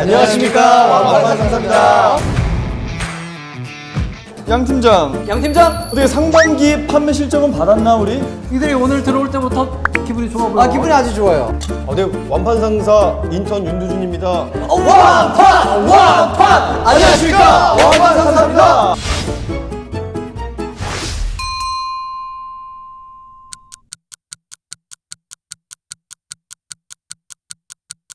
안녕하십니까 완판 상사입니다. 양 팀장 양 팀장. 어떻게 상반기 판매 실적은 받았나 우리? 이들이 오늘 들어올 때부터 기분이 좋아 보여. 아 기분이 아주 좋아요. 아, 네, 완판 상사 인턴 윤두준입니다. 어, 완판 완판 안녕하십니까 완판 상사